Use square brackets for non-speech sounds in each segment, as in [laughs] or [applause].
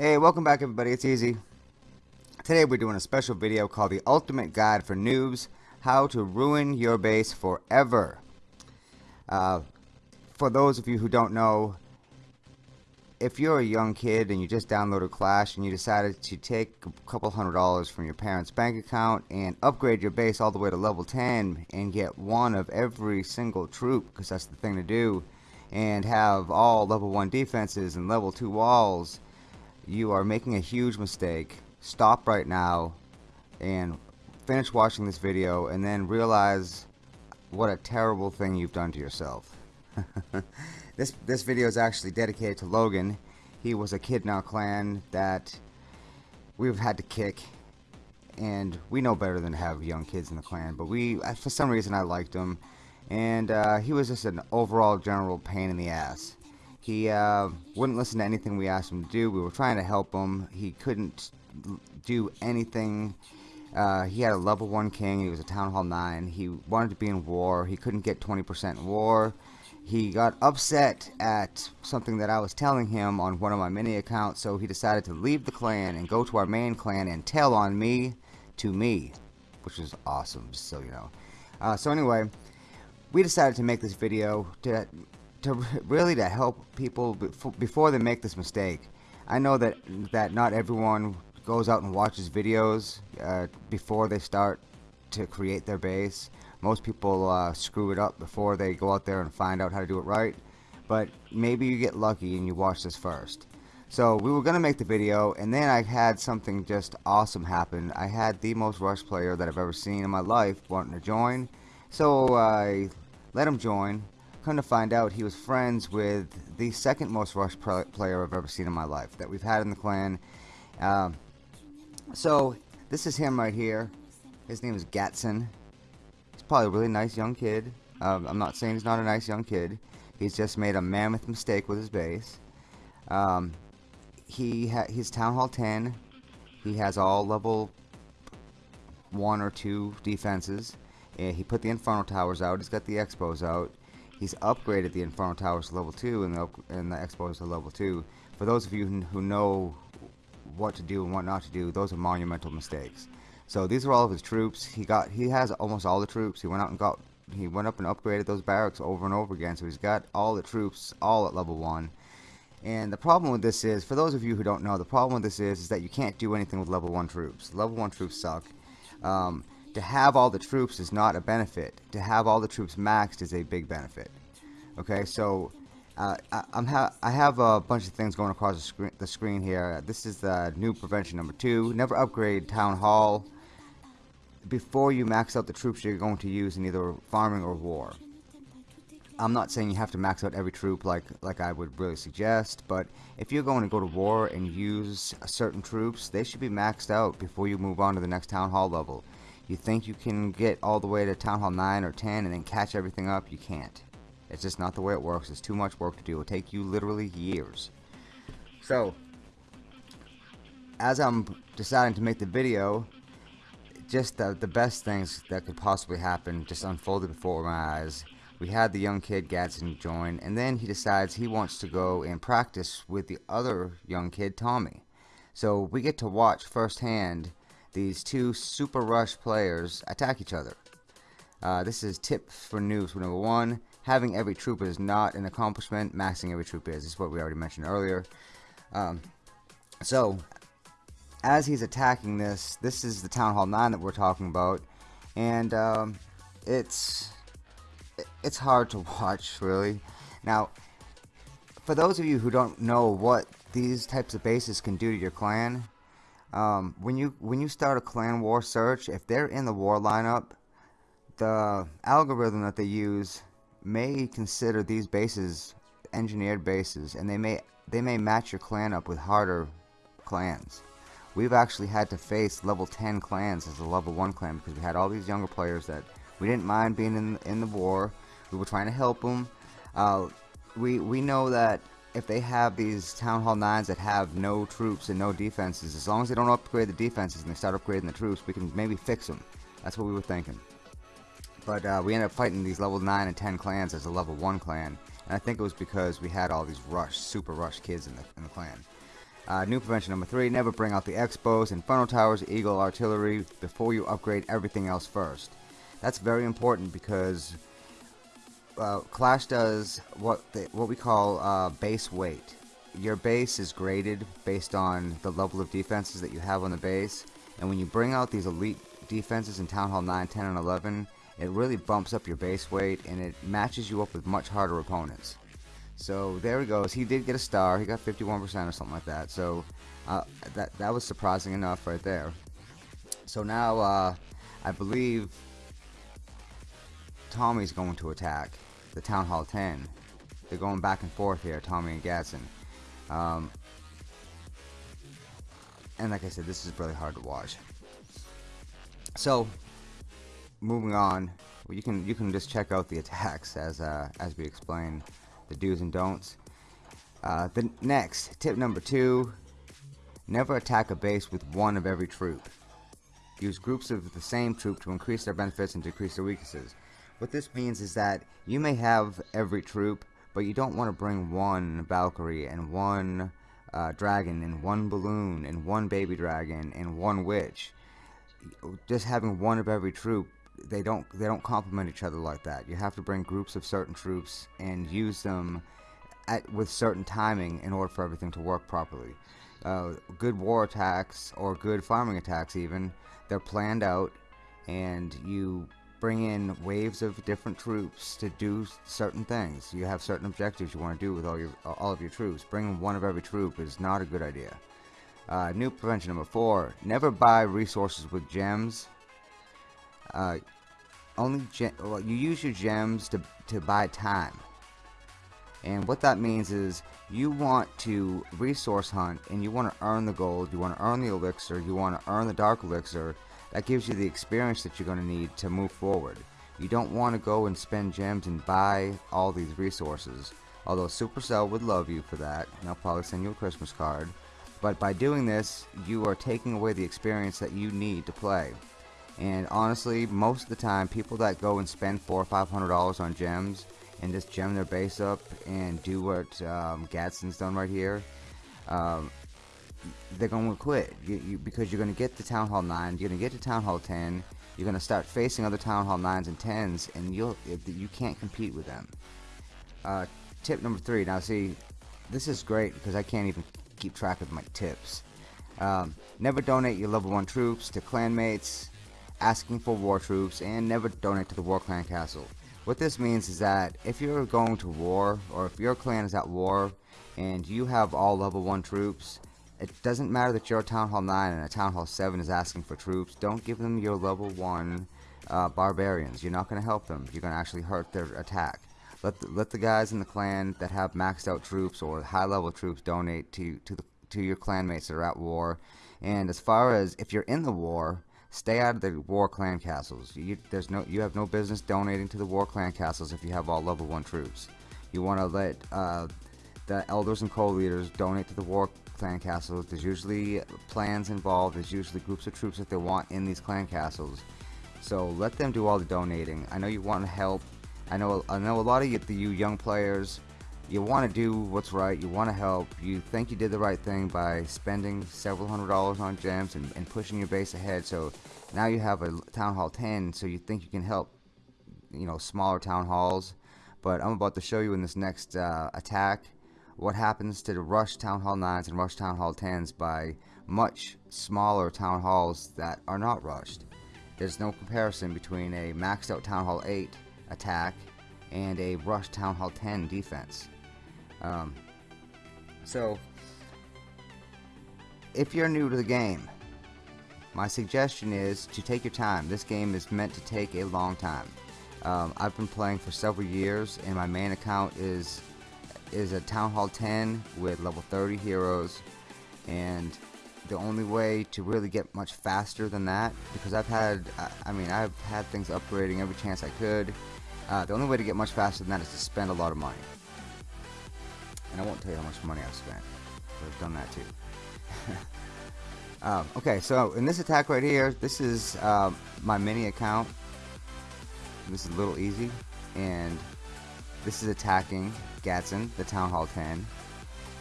Hey, welcome back everybody, it's Easy. Today we're doing a special video called The Ultimate Guide for Noobs, How to Ruin Your Base Forever. Uh, for those of you who don't know, if you're a young kid and you just downloaded Clash and you decided to take a couple hundred dollars from your parents' bank account and upgrade your base all the way to level 10 and get one of every single troop, because that's the thing to do, and have all level 1 defenses and level 2 walls, you are making a huge mistake. Stop right now and finish watching this video and then realize what a terrible thing you've done to yourself. [laughs] this this video is actually dedicated to Logan. He was a kid in our clan that we've had to kick and we know better than to have young kids in the clan but we for some reason I liked him and uh, he was just an overall general pain in the ass he uh, wouldn't listen to anything we asked him to do. We were trying to help him. He couldn't do anything. Uh, he had a level 1 king. He was a Town Hall 9. He wanted to be in war. He couldn't get 20% in war. He got upset at something that I was telling him on one of my mini accounts, so he decided to leave the clan and go to our main clan and tell on me to me, which is awesome, so you know. Uh, so anyway, we decided to make this video to to [laughs] really to help people before they make this mistake. I know that that not everyone goes out and watches videos uh, before they start to create their base. Most people uh, screw it up before they go out there and find out how to do it right. But maybe you get lucky and you watch this first. So we were going to make the video and then I had something just awesome happen. I had the most rush player that I've ever seen in my life wanting to join. So I let him join Come to find out, he was friends with the second most rush player I've ever seen in my life that we've had in the clan. Um, so, this is him right here. His name is Gatson. He's probably a really nice young kid. Um, I'm not saying he's not a nice young kid. He's just made a mammoth mistake with his base. Um, he he's Town Hall 10. He has all level 1 or 2 defenses. he put the Inferno Towers out. He's got the X-bows out. He's upgraded the Inferno Towers to level 2 and the, and the X-bows to level 2. For those of you who know what to do and what not to do, those are monumental mistakes. So these are all of his troops. He got he has almost all the troops. He went out and got he went up and upgraded those barracks over and over again. So he's got all the troops all at level 1. And the problem with this is, for those of you who don't know, the problem with this is, is that you can't do anything with level 1 troops. Level 1 troops suck. Um, to have all the troops is not a benefit. To have all the troops maxed is a big benefit. Okay, so uh, I, am ha I have a bunch of things going across the screen, the screen here. This is the new prevention number two. Never upgrade Town Hall before you max out the troops you're going to use in either farming or war. I'm not saying you have to max out every troop like like I would really suggest, but if you're going to go to war and use certain troops, they should be maxed out before you move on to the next town hall level. You think you can get all the way to town hall 9 or 10 and then catch everything up? You can't. It's just not the way it works. It's too much work to do. It'll take you literally years. So, as I'm deciding to make the video, just the, the best things that could possibly happen just unfolded before my eyes. We had the young kid Gadsden join, and then he decides he wants to go and practice with the other young kid, Tommy. So we get to watch firsthand these two super rush players attack each other. Uh, this is tip for noobs for number one. Having every troop is not an accomplishment. Maxing every troop is. This is what we already mentioned earlier. Um, so, as he's attacking this, this is the Town Hall 9 that we're talking about. And um, it's it's hard to [laughs] watch, really. Now, for those of you who don't know what these types of bases can do to your clan, um, when you when you start a clan war search, if they're in the war lineup, the algorithm that they use may consider these bases engineered bases, and they may they may match your clan up with harder clans. We've actually had to face level 10 clans as a level 1 clan because we had all these younger players that we didn't mind being in in the war. We were trying to help them. Uh, we we know that if they have these Town Hall 9s that have no troops and no defenses, as long as they don't upgrade the defenses and they start upgrading the troops, we can maybe fix them. That's what we were thinking. But uh, we ended up fighting these level 9 and 10 clans as a level 1 clan. And I think it was because we had all these rush, super rush kids in the, in the clan. Uh, new prevention number three, never bring out the X-bows, Inferno Towers, Eagle Artillery before you upgrade everything else first. That's very important because uh, Clash does what they, what we call uh, base weight. Your base is graded based on the level of defenses that you have on the base, and when you bring out these elite defenses in Town Hall 9, 10, and 11, it really bumps up your base weight and it matches you up with much harder opponents. So there he goes. He did get a star. He got 51% or something like that. So uh, that that was surprising enough right there. So now uh, I believe Tommy's going to attack the Town Hall 10. They're going back and forth here, Tommy and Gadsden. Um, and like I said, this is really hard to watch. So, moving on, you can you can just check out the attacks as uh, as we explain the do's and don'ts. Uh, the next tip number two: never attack a base with one of every troop. Use groups of the same troop to increase their benefits and decrease their weaknesses. What this means is that you may have every troop, but you don't want to bring one Valkyrie and one uh, dragon and one balloon and one baby dragon and one witch. Just having one of every troop, they don't they don't complement each other like that. You have to bring groups of certain troops and use them at with certain timing in order for everything to work properly. Uh, good war attacks or good farming attacks even they're planned out and you bring in waves of different troops to do certain things. You have certain objectives you want to do with all your all of your troops. Bringing one of every troop is not a good idea. Uh, new prevention number four: never buy resources with gems. Uh, only gem well, you use your gems to to buy time. And what that means is you want to resource hunt and you want to earn the gold, you want to earn the elixir, you want to earn the dark elixir, that gives you the experience that you're going to need to move forward. You don't want to go and spend gems and buy all these resources. Although Supercell would love you for that, and they'll probably send you a Christmas card. But by doing this, you are taking away the experience that you need to play. And honestly, most of the time, people that go and spend four or five hundred dollars on gems and just gem their base up and do what um, Gadsden's done right here, um, they're going to quit you, you, because you're going to get to Town Hall 9, you're going to get to Town Hall 10, you're going to start facing other Town Hall 9s and 10s, and you'll you can't compete with them. Uh, tip number three. Now, see, this is great because I can't even keep track of my tips. Um, never donate your level 1 troops to clanmates, asking for war troops, and never donate to the War Clan Castle. What this means is that if you're going to war, or if your clan is at war, and you have all level 1 troops, it doesn't matter that you're a Town Hall 9 and a Town Hall 7 is asking for troops. Don't give them your level 1 uh, barbarians. You're not going to help them. You're going to actually hurt their attack. Let the, let the guys in the clan that have maxed out troops or high level troops donate to, to, the, to your clanmates that are at war. And as far as if you're in the war, stay out of the war clan castles. You, there's no, you have no business donating to the war clan castles if you have all level 1 troops. You want to let uh, the elders and co-leaders donate to the war clan castles. There's usually plans involved. There's usually groups of troops that they want in these clan castles. So let them do all the donating. I know you want to help. I know I know a lot of you, you young players, you want to do what's right. You want to help. You think you did the right thing by spending several hundred dollars on gems and, and pushing your base ahead. So now you have a town hall 10. So you think you can help, you know, smaller town halls. But I'm about to show you in this next uh, attack what happens to the Rush Town Hall 9s and Rush Town Hall 10s by much smaller Town Halls that are not rushed. There's no comparison between a maxed out Town Hall 8 attack and a Rush Town Hall 10 defense. Um, so, if you're new to the game, my suggestion is to take your time. This game is meant to take a long time. Um, I've been playing for several years and my main account is is a Town Hall 10 with level 30 heroes. And the only way to really get much faster than that because I've had I mean I've had things upgrading every chance I could uh, the only way to get much faster than that is to spend a lot of money. And I won't tell you how much money I've spent but I've done that too. [laughs] Um, okay so in this attack right here this is uh, my mini account. This is a little easy. And this is attacking Gadsden, the Town Hall 10.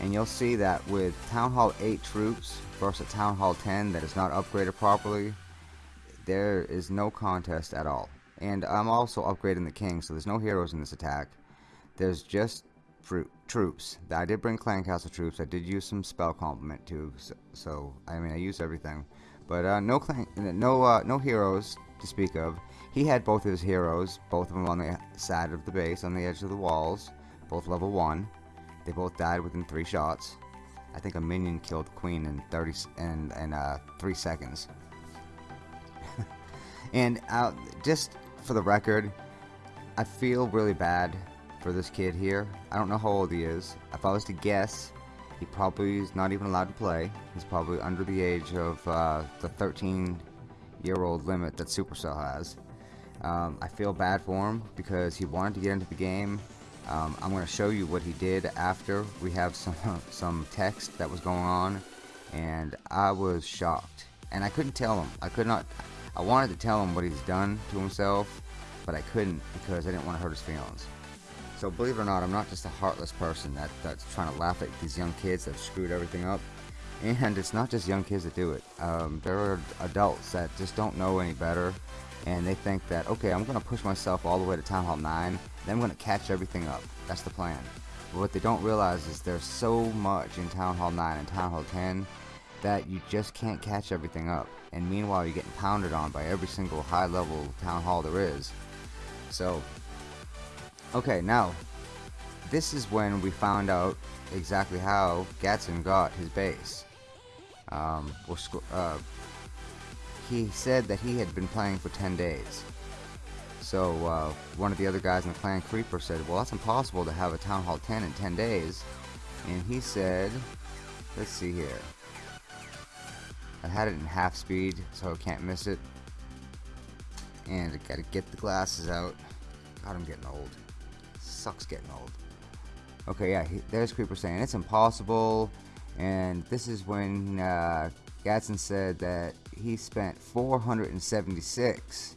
and you'll see that with Town Hall 8 troops versus Town Hall 10 that is not upgraded properly, there is no contest at all. And I'm also upgrading the king, so there's no heroes in this attack. There's just troops. I did bring clan castle troops. I did use some spell complement too. So, so I mean, I used everything, but uh, no clan, no uh, no heroes to speak of. He had both of his heroes, both of them on the side of the base, on the edge of the walls, both level one. They both died within three shots. I think a minion killed queen in 30 and and uh, three seconds. [laughs] and uh, just for the record, I feel really bad for this kid here. I don't know how old he is. If I was to guess, he probably is not even allowed to play. He's probably under the age of uh, the 13 year old limit that Supercell has. Um, I feel bad for him because he wanted to get into the game. Um, I'm going to show you what he did after. We have some [laughs] some text that was going on, and I was shocked. And I couldn't tell him. I could not. I wanted to tell him what he's done to himself, but I couldn't because I didn't want to hurt his feelings. So believe it or not, I'm not just a heartless person that, that's trying to laugh at these young kids that screwed everything up. And it's not just young kids that do it. Um, there are adults that just don't know any better. And they think that, okay, I'm going to push myself all the way to Town Hall 9. Then I'm going to catch everything up. That's the plan. But what they don't realize is there's so much in Town Hall 9 and Town Hall 10 that you just can't catch everything up. And meanwhile, you're getting pounded on by every single high level Town Hall there is. So Okay, now, this is when we found out exactly how Gatson got his base. Um, uh, he said that he had been playing for 10 days. So uh, one of the other guys in the clan Creeper said, well that's impossible to have a Town Hall 10 in 10 days. And he said, let's see here. I had it in half speed so I can't miss it. And I gotta get the glasses out. God, I'm getting old sucks getting old. Okay, yeah, he, there's Creeper saying it's impossible, and this is when uh, Gatson said that he spent 476,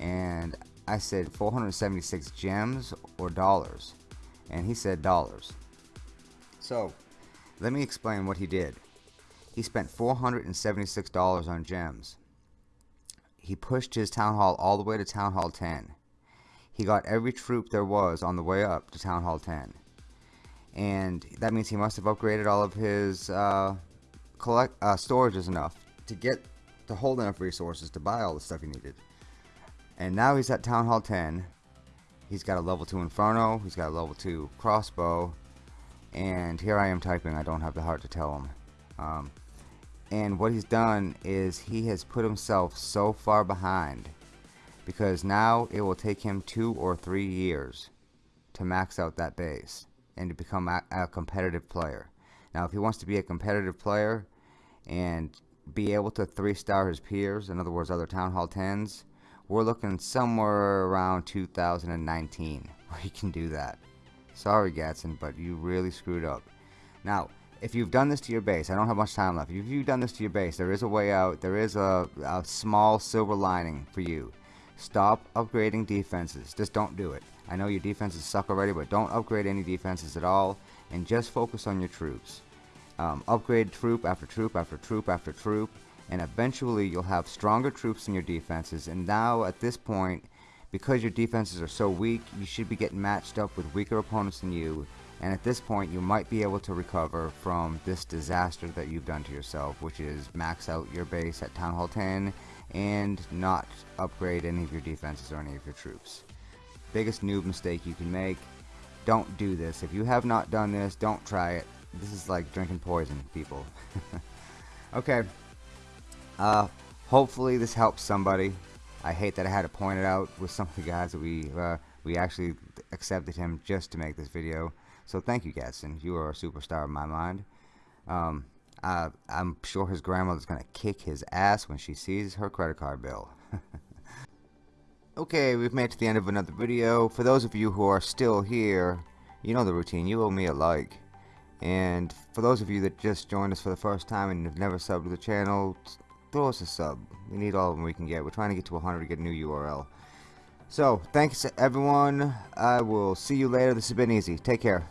and I said 476 gems or dollars, and he said dollars. So, let me explain what he did. He spent $476 on gems. He pushed his town hall all the way to town hall 10 he got every troop there was on the way up to Town Hall 10. And that means he must have upgraded all of his uh, collect uh, storages enough to get to hold enough resources to buy all the stuff he needed. And now he's at Town Hall 10. He's got a level 2 Inferno. He's got a level 2 crossbow. And here I am typing. I don't have the heart to tell him. Um, and what he's done is he has put himself so far behind because now it will take him two or three years to max out that base and to become a, a, competitive player. Now, if he wants to be a competitive player and be able to three star his peers, in other words, other Town Hall 10s, we're looking somewhere around 2019 [laughs] where he can do that. Sorry, Gatson, but you really screwed up. Now, if you've done this to your base, I don't have much time left. If you've done this to your base, there is a way out. There is a, a small silver lining for you. Stop upgrading defenses. Just don't do it. I know your defenses suck already, but don't upgrade any defenses at all, and just focus on your troops. Um, upgrade troop after troop after troop after troop, and eventually you'll have stronger troops in your defenses. And now, at this point, because your defenses are so weak, you should be getting matched up with weaker opponents than you. And at this point, you might be able to recover from this disaster that you've done to yourself, which is max out your base at Town Hall 10 and not upgrade any of your defenses or any of your troops. Biggest noob mistake you can make. Don't do this. If you have not done this, don't try it. This is like drinking poison, people. [laughs] okay. Uh, hopefully this helps somebody. I hate that I had to point it out with some of the guys that we uh, we actually accepted him just to make this video. So thank you, Gatson. You are a superstar in my mind. Um, uh, I'm sure his grandmother's gonna kick his ass when she sees her credit card bill. [laughs] okay, we've made it to the end of another video. For those of you who are still here, you know the routine. You owe me a like. And for those of you that just joined us for the first time and have never subbed to the channel, throw us a sub. We need all of them we can get. We're trying to get to 100 to get a new URL. So, thanks everyone. I will see you later. This has been easy. Take care.